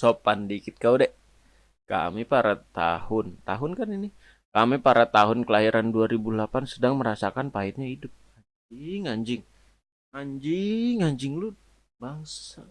sopan dikit kau dek. Kami para tahun tahun kan ini? Kami para tahun kelahiran 2008 sedang merasakan pahitnya hidup. Anjing anjing. Anjing anjing lu. Bangsa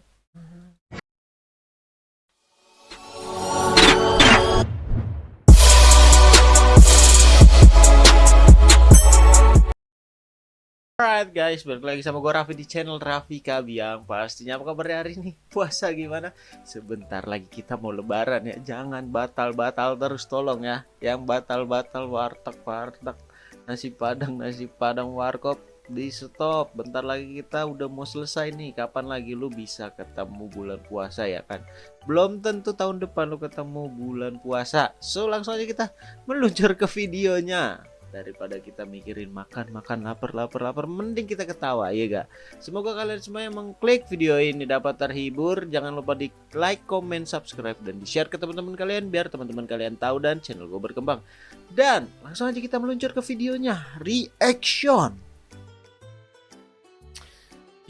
Alright guys, balik lagi sama gue Raffi di channel Raffi Kabiang. Pastinya apa kabarnya hari ini? Puasa gimana? Sebentar lagi kita mau lebaran ya. Jangan batal-batal terus tolong ya. Yang batal-batal warteg-warteg. Nasi padang, nasi padang warkop di stop. Bentar lagi kita udah mau selesai nih. Kapan lagi lu bisa ketemu bulan puasa ya kan? Belum tentu tahun depan lu ketemu bulan puasa. So langsung aja kita meluncur ke videonya daripada kita mikirin makan makan lapar lapar lapar mending kita ketawa ya gak? Semoga kalian semua yang mengklik video ini dapat terhibur. Jangan lupa di like comment subscribe dan di share ke teman-teman kalian biar teman-teman kalian tahu dan channel gue berkembang. Dan langsung aja kita meluncur ke videonya reaction.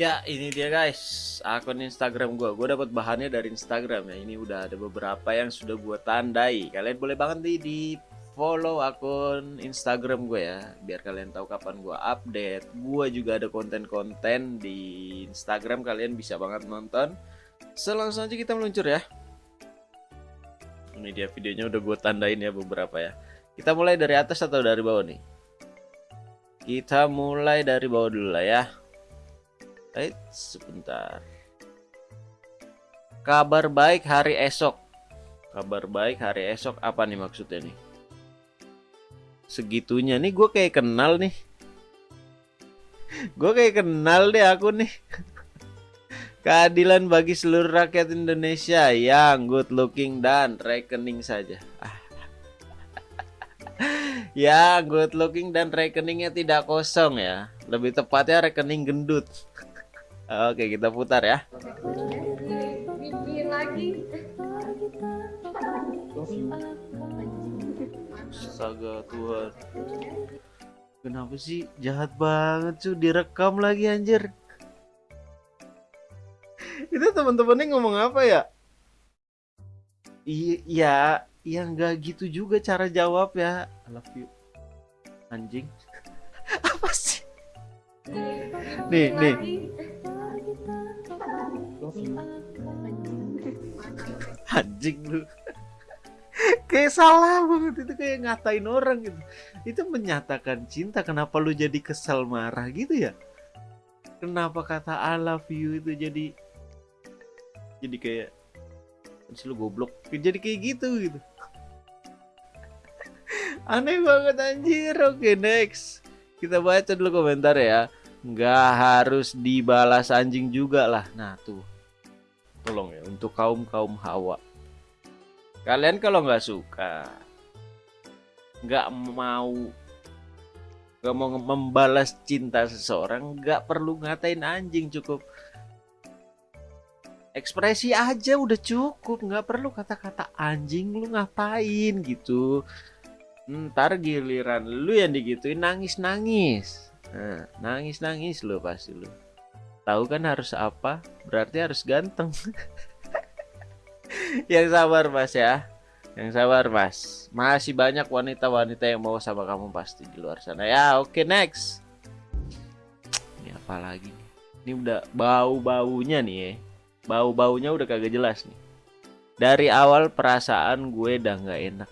Ya ini dia guys. Akun Instagram gue Gue dapat bahannya dari Instagram ya. Ini udah ada beberapa yang sudah gue tandai. Kalian boleh banget nih di follow akun Instagram gue ya biar kalian tahu kapan gue update. Gue juga ada konten-konten di Instagram kalian bisa banget nonton. Selangsung aja kita meluncur ya. Ini dia videonya udah gue tandain ya beberapa ya. Kita mulai dari atas atau dari bawah nih? Kita mulai dari bawah dulu lah ya. Eits, sebentar. Kabar baik hari esok. Kabar baik hari esok apa nih maksudnya nih segitunya. Nih gue kayak kenal nih. Gue kayak kenal deh aku nih. Keadilan bagi seluruh rakyat Indonesia. Yang good looking dan rekening saja. Ya good looking dan rekeningnya tidak kosong ya. Lebih tepatnya rekening gendut. Oke kita putar ya astaga Tuhan. Kenapa sih? Jahat banget cuy direkam lagi anjir. Itu teman-temannya ngomong apa ya? Iya ya nggak gitu juga cara jawab ya. I love you. Anjing. Apa sih? Nih nih. anjing lu kayak salah banget itu kayak ngatain orang gitu. Itu menyatakan cinta kenapa lu jadi kesal marah gitu ya? Kenapa kata I love you itu jadi jadi kayak sih lu goblok? Jadi kayak gitu gitu. Aneh banget anjir. Oke next. Kita baca dulu komentar ya. Nggak harus dibalas anjing juga lah. Nah tuh. Tolong ya untuk kaum kaum hawa kalian kalau nggak suka nggak mau nggak mau membalas cinta seseorang nggak perlu ngatain anjing cukup. Ekspresi aja udah cukup nggak perlu kata-kata anjing lu ngapain? gitu. Ntar giliran lu yang digituin nangis nangis nah, nangis nangis lu pasti lu. Tahu kan harus apa? Berarti harus ganteng yang sabar mas ya. Yang sabar mas. Masih banyak wanita-wanita yang mau sama kamu pasti di luar sana. Ya oke okay, next. Ini apa lagi ini udah bau-baunya nih ya. Bau-baunya udah kagak jelas nih. Dari awal perasaan gue udah nggak enak.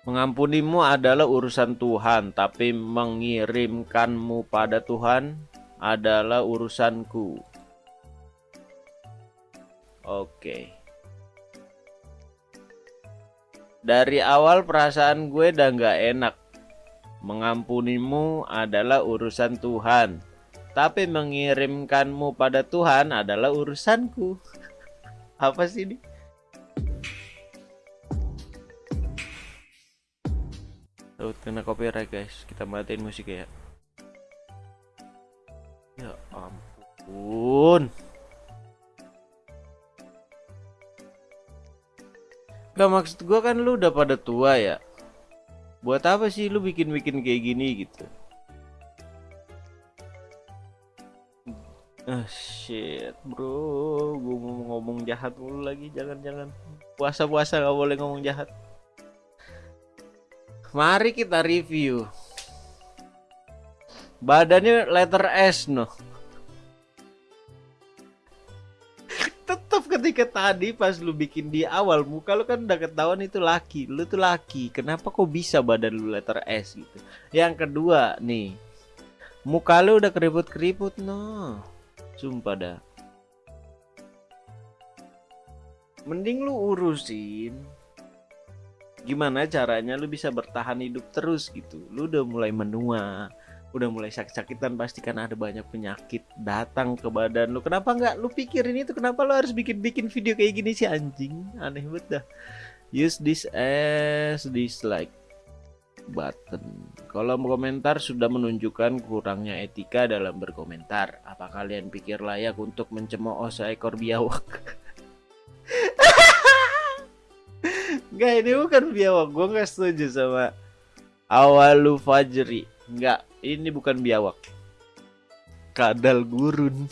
Mengampunimu adalah urusan Tuhan, tapi mengirimkanmu pada Tuhan adalah urusanku. Oke. Dari awal perasaan gue udah nggak enak. Mengampunimu adalah urusan Tuhan. Tapi mengirimkanmu pada Tuhan adalah urusanku. Apa sih ini? Tuh, kena copyright guys. Kita matiin musik ya. Ya ampun. Gak maksud gue kan lu udah pada tua ya. Buat apa sih lu bikin-bikin kayak gini gitu? Ah shit bro. Gue mau ngomong jahat dulu lagi jangan-jangan. Puasa-puasa nggak boleh ngomong jahat. Mari kita review. Badannya letter S no ketika tadi pas lu bikin di awal muka lu kan udah ketahuan itu laki. Lu tuh laki kenapa kok bisa badan lu letter S gitu? Yang kedua nih muka lu udah keriput-keriput no. Sumpah dah. Mending lu urusin gimana caranya lu bisa bertahan hidup terus gitu. Lu udah mulai menua udah mulai sakit-sakitan pasti kan ada banyak penyakit datang ke badan lu. Kenapa nggak lu pikirin itu? Kenapa lu harus bikin-bikin video kayak gini sih anjing? Aneh banget dah. Use this as dislike button. Kolom komentar sudah menunjukkan kurangnya etika dalam berkomentar. Apa kalian pikir layak untuk mencemooh seekor biawak? Enggak ini bukan biawak. Gue gak setuju sama Awalu Fajri Enggak ini bukan biawak. Kadal gurun.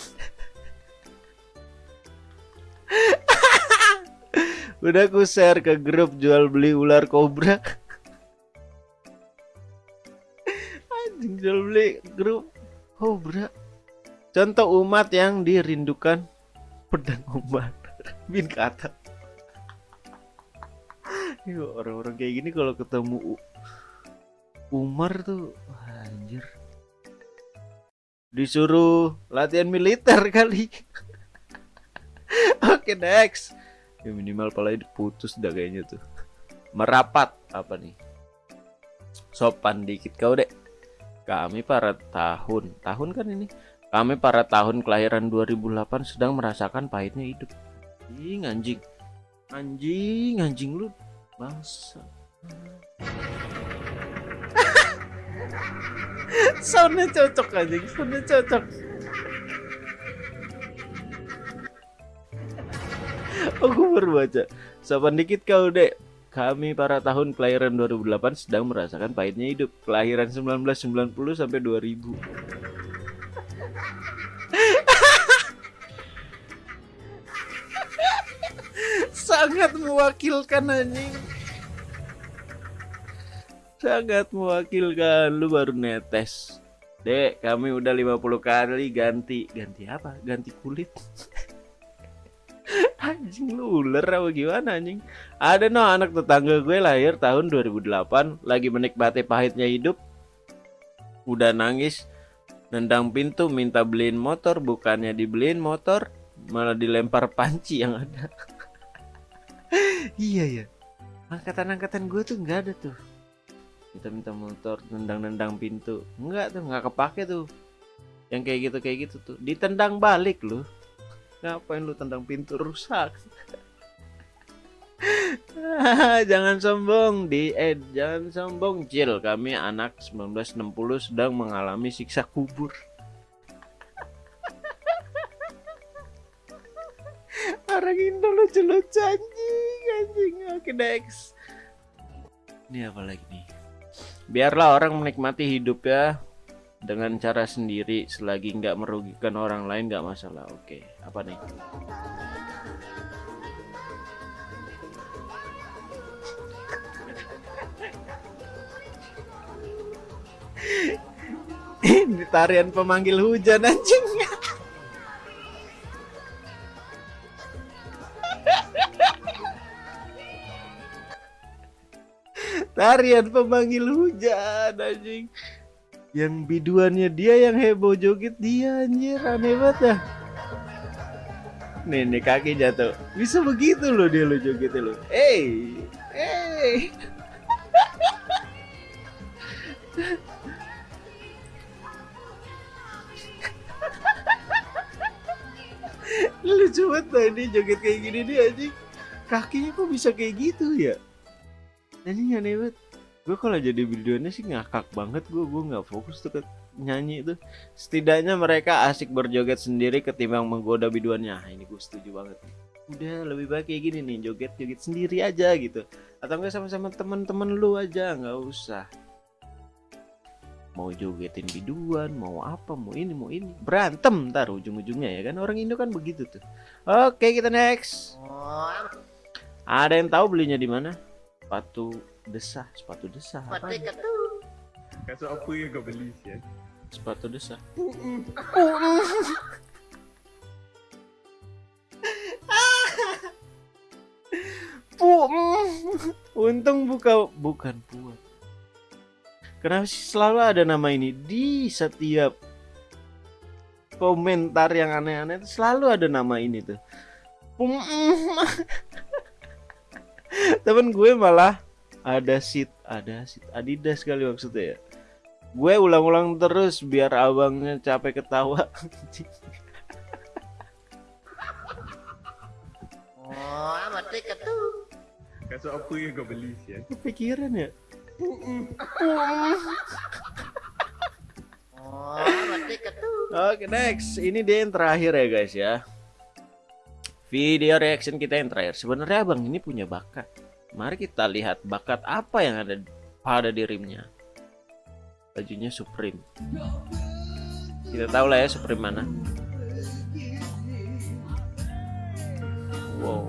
Udah aku share ke grup jual beli ular kobra. Anjing jual beli grup kobra. Contoh umat yang dirindukan. Pedang ombak Bin kata. Orang-orang kayak gini kalau ketemu Umar tuh anjir. Disuruh latihan militer kali. Oke next. Ya minimal pala putus dah kayaknya tuh. Merapat apa nih? Sopan dikit kau dek. Kami para tahun tahun kan ini? Kami para tahun kelahiran 2008 sedang merasakan pahitnya hidup. Anjing anjing. Anjing anjing lu. Bangsa soundnya cocok aja soundnya cocok. Aku baru baca sopan dikit kau dek. Kami para tahun kelahiran 2008 sedang merasakan pahitnya hidup. Kelahiran 1990 sampai 2000 sangat mewakilkan anjing sangat mewakilkan. Lu baru netes. Dek kami udah 50 kali ganti. Ganti apa? Ganti kulit. Anjing lu ular apa gimana anjing? Ada no anak tetangga gue lahir tahun 2008 lagi menikmati pahitnya hidup. Udah nangis. Nendang pintu minta beliin motor. Bukannya dibeliin motor malah dilempar panci yang ada. Iya ya angkatan-angkatan gue tuh nggak ada tuh kita minta motor nendang-nendang pintu. Enggak tuh nggak kepake tuh. Yang kayak gitu kayak gitu tuh. Ditendang balik lu. Ngapain lu tendang pintu rusak? Jangan sombong di. Eh jangan sombong Jill kami anak 1960 sedang mengalami siksa kubur. Orang Indo lucu-lucu anjing anjing. Oke next. Ini apa lagi nih biarlah orang menikmati hidup ya dengan cara sendiri selagi nggak merugikan orang lain nggak masalah. Oke apa nih? Ini tarian pemanggil hujan anjing tarian pemanggil hujan anjing. Yang biduannya dia yang heboh joget dia anjir. Aneh banget dah. Nih nih kaki jatuh. Bisa begitu loh dia lo joget lo. Hey hey. Lucu banget tadi joget kayak gini dia anjing. Kakinya kok bisa kayak gitu ya anjing aneh banget. Gue kalau jadi videonya sih ngakak banget gue gue nggak fokus tuh ke nyanyi itu setidaknya mereka asik berjoget sendiri ketimbang menggoda biduannya. Nah, ini gue setuju banget. Udah lebih baik kayak gini nih joget joget sendiri aja gitu. Atau enggak sama-sama teman-teman lu aja nggak usah. Mau jogetin biduan mau apa mau ini mau ini. Berantem ntar ujung-ujungnya ya kan? Orang Indo kan begitu tuh. Oke kita next. Ada yang tahu belinya di mana sepatu desah sepatu desah apa Kaso apa yang kau beli sih? sepatu desah Pu, untung buka bukan puat. Kenapa sih selalu ada nama ini di setiap komentar yang aneh-aneh itu selalu ada nama ini tuh. Temen gue malah ada sit, ada sit Adidas kali maksudnya ya. Gue ulang-ulang terus biar abangnya capek ketawa. Kaso apa yang kau beli sih? Kepikiran ya? Oke next, ini dia yang terakhir ya guys ya. Video reaction kita yang terakhir. Sebenarnya abang ini punya bakat. Mari kita lihat bakat apa yang ada pada dirinya. Bajunya Supreme. Kita tahu lah ya Supreme mana. Wow.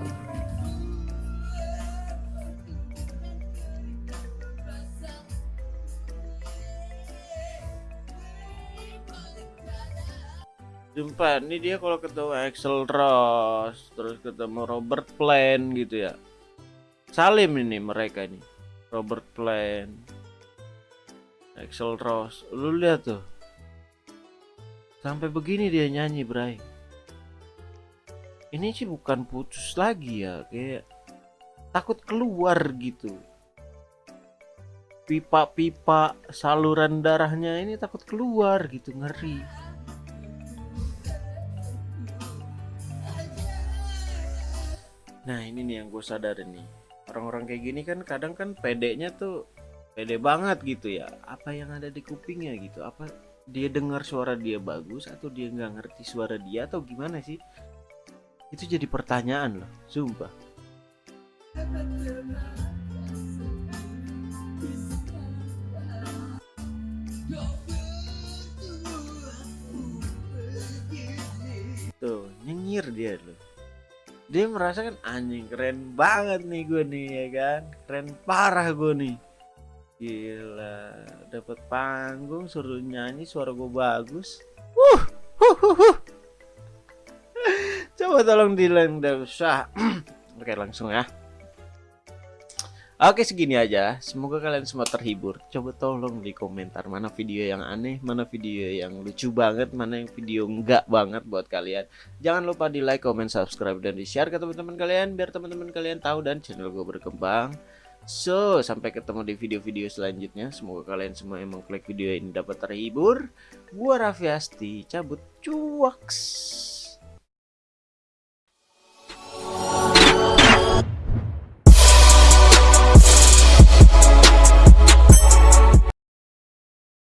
Jumpa, ini dia kalau ketemu Axel Ross, terus ketemu Robert Plant gitu ya. Salim ini mereka ini. Robert Plant. Axel Ross. Lu lihat tuh. Sampai begini dia nyanyi, Bray. Ini sih bukan putus lagi ya, kayak takut keluar gitu. Pipa-pipa saluran darahnya ini takut keluar gitu, ngeri. Nah ini nih yang gue sadarin nih. Orang-orang kayak gini kan kadang kan pedenya tuh Pede banget gitu ya. Apa yang ada di kupingnya gitu? Apa dia dengar suara dia bagus Atau dia nggak ngerti suara dia Atau gimana sih? Itu jadi pertanyaan loh Sumpah. Tuh nyengir dia loh dia merasa kan anjing keren banget nih gue nih ya kan? Keren parah gue nih. Gila dapat panggung suruh nyanyi suara gue bagus. Uh, coba tolong dileng usah oke langsung ya Oke segini aja. Semoga kalian semua terhibur. Coba tolong di komentar Mana video yang aneh Mana video yang lucu banget Mana yang video enggak banget buat kalian. Jangan lupa di like, comment, subscribe Dan di share ke teman-teman kalian Biar teman-teman kalian tahu Dan channel gue berkembang. So sampai ketemu di video-video selanjutnya. Semoga kalian semua yang mengklik video ini dapat terhibur. Gua Raffi Asti Cabut cuaks